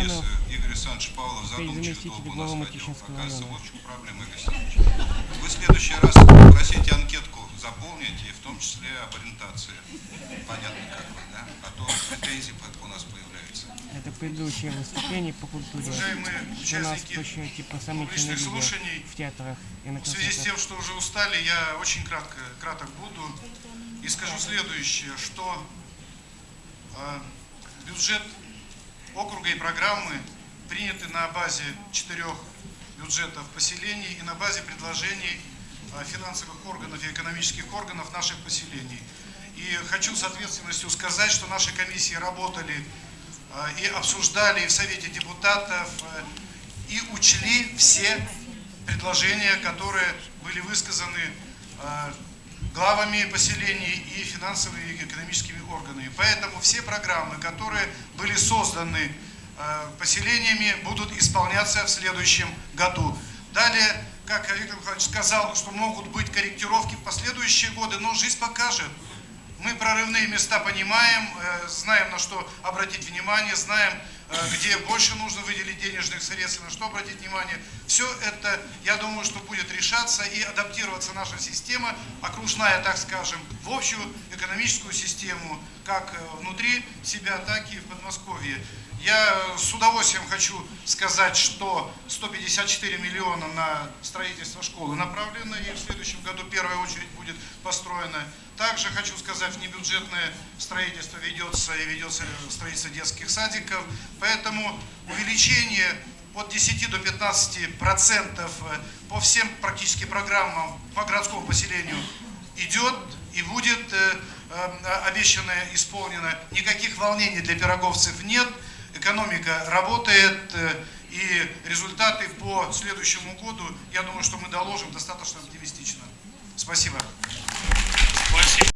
Романов, Игорь Александрович Павлов заместитель долго главы нас ходил. Оказывается, вот в чем проблема, Игорь. Вы в следующий раз попросите анкетку заполнить, и в том числе об ориентации. Понятно как бы, да? А то претензии у нас появляются. это предыдущее выступление по культуре. Уважаемые У участники типа публичных слушаний, в театрах и на в связи с тем, что уже устали, я очень кратко, краток буду и скажу следующее, что э, бюджет округа и программы приняты на базе четырех бюджетов поселений и на базе предложений э, финансовых органов и экономических органов наших поселений. И хочу с ответственностью сказать, что наши комиссии работали э, и обсуждали в Совете депутатов, э, и учли все предложения, которые были высказаны главами поселений и финансовыми и экономическими органами. Поэтому все программы, которые были созданы э, поселениями, будут исполняться в следующем году. Далее, как Виктор Михайлович сказал, что могут быть корректировки в последующие годы, но жизнь покажет. Мы прорывные места понимаем, э, знаем, на что обратить внимание, знаем, э, где больше нужно выделить денежных средств, на что обратить внимание. Все это, я думаю, что будет решаться и адаптироваться наша система, окружная, так скажем, в общую экономическую систему, как э, внутри себя, так и в Подмосковье. Я с удовольствием хочу сказать, что 154 миллиона на строительство школы направлено, и в следующем году первая очередь будет построена. Также хочу сказать, внебюджетное строительство ведется и ведется строительство детских садиков. Поэтому увеличение от 10 до 15 процентов э, по всем практически программам по городскому поселению идет и будет э, э, обещанное исполнено. Никаких волнений для пироговцев нет. Экономика работает. И результаты по следующему году, я думаю, что мы доложим достаточно оптимистично. Спасибо согласен.